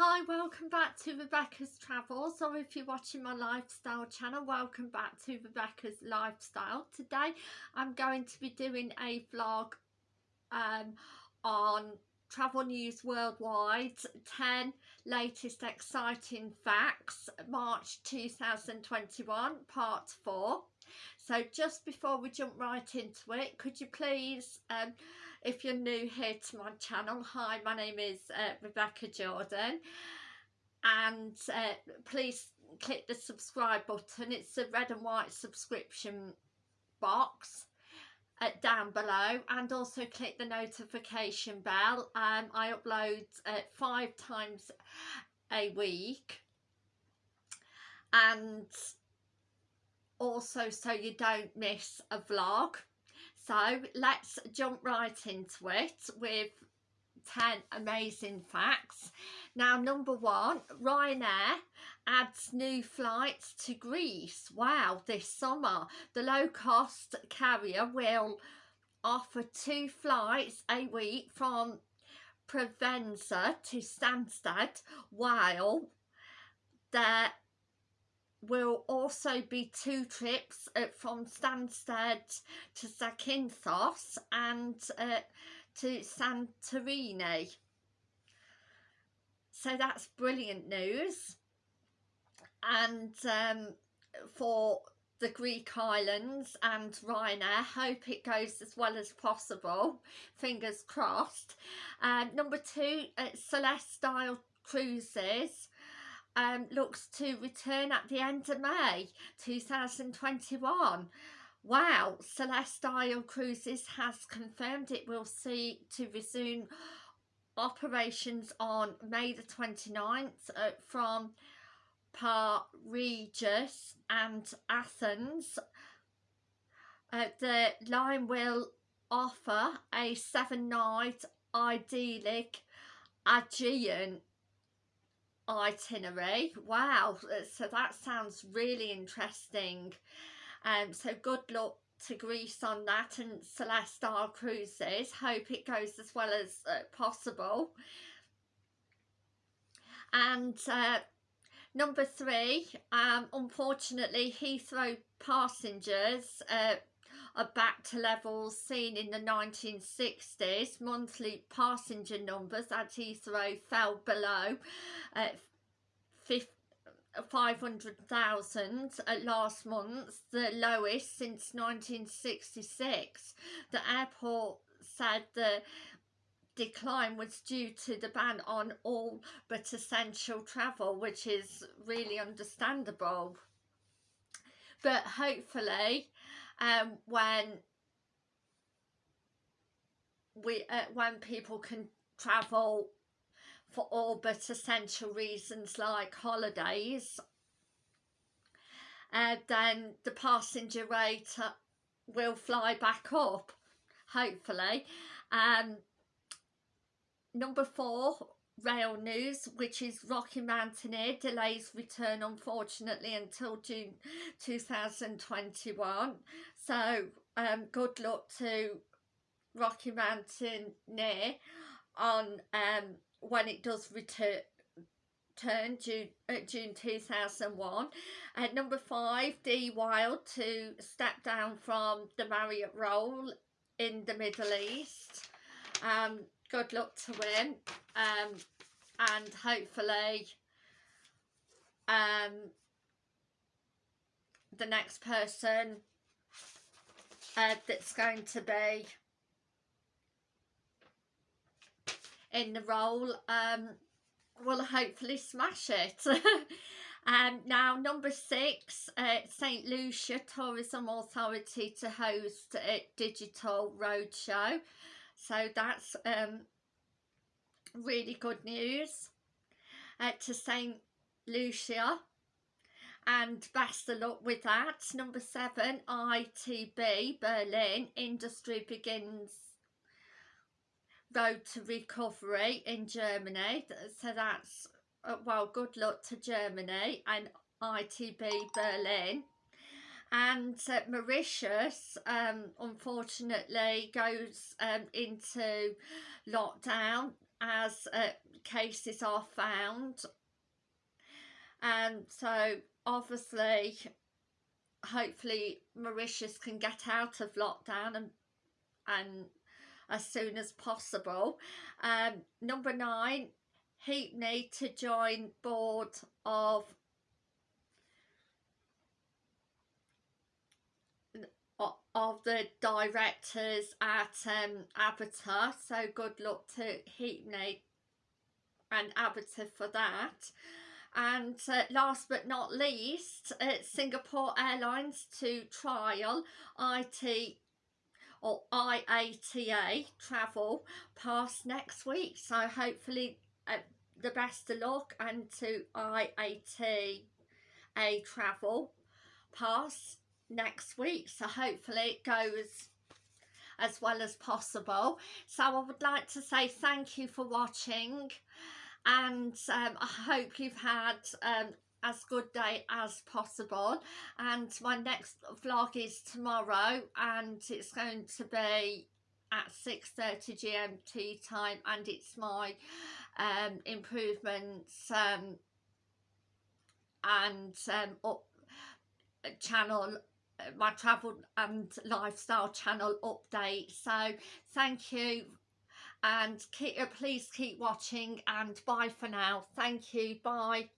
Hi, welcome back to Rebecca's Travels or if you're watching my lifestyle channel, welcome back to Rebecca's Lifestyle. Today I'm going to be doing a vlog um, on Travel News Worldwide 10 latest exciting facts March 2021 part 4. So just before we jump right into it, could you please um, if you're new here to my channel hi my name is uh, Rebecca Jordan. And uh, please click the subscribe button. It's a red and white subscription box uh, down below. And also click the notification bell. Um, I upload uh, five times a week. And also so you don't miss a vlog so let's jump right into it with 10 amazing facts. Now number one, Ryanair adds new flights to Greece. Wow, this summer the low-cost carrier will offer two flights a week from Preveza to Stansted while there will also be two trips uh, from Stansted to Zakynthos and uh, to Santorini. So that's brilliant news. And um, for the Greek islands and Ryanair, hope it goes as well as possible. Fingers crossed. Uh, number two, uh, Celestyal Cruises um, looks to return at the end of May 2021. Wow, Celestyal Cruises has confirmed it will see to resume operations on May the 29th uh, from Regis and Athens. Uh, the line will offer a seven night idyllic Aegean itinerary. Wow so that sounds really interesting. Um so good luck to Greece on that and Celestyal Cruises. Hope it goes as well as uh, possible. And uh, number three um unfortunately Heathrow passengers uh, are back to levels seen in the 1960s. Monthly passenger numbers at Heathrow fell below uh, 500,000 last month, the lowest since 1966. The airport said the decline was due to the ban on all but essential travel, which is really understandable. But hopefully um, when we uh, when people can travel for all but essential reasons like holidays uh, then the passenger rate uh, will fly back up hopefully. Um, number four rail news which is Rocky Mountaineer delays return unfortunately until June 2021 so um, good luck to Rocky Mountaineer on um, when it does return turn June, uh, June 2001 at number five de Wilde to step down from the Marriott role in the Middle East. Um, good luck to him um, and hopefully um, the next person uh, that's going to be in the role um, will hopefully smash it. um, now number six, uh, St Lucia Tourism Authority to host a digital roadshow. So that's um, really good news uh, to St Lucia and best of luck with that. Number seven, ITB Berlin Industry begins road to recovery in Germany. So that's, uh, well, good luck to Germany and ITB Berlin and uh, Mauritius um, unfortunately goes um, into lockdown as uh, cases are found and so obviously hopefully Mauritius can get out of lockdown and and as soon as possible. Um, number nine, he need to join board of of the directors at um, Avatar so good luck to Heapney and Avatar for that. And uh, last but not least uh, Singapore Airlines to trial IT or IATA travel pass next week. So hopefully uh, the best of luck and to IATA travel pass next week so hopefully it goes as well as possible. So I would like to say thank you for watching and um, I hope you've had um, as good day as possible. And my next vlog is tomorrow and it's going to be at 6.30 GMT time and it's my um, improvements um, and um, up channel Uh, my travel and lifestyle channel update. So thank you. And keep, uh, please keep watching and bye for now. Thank you. Bye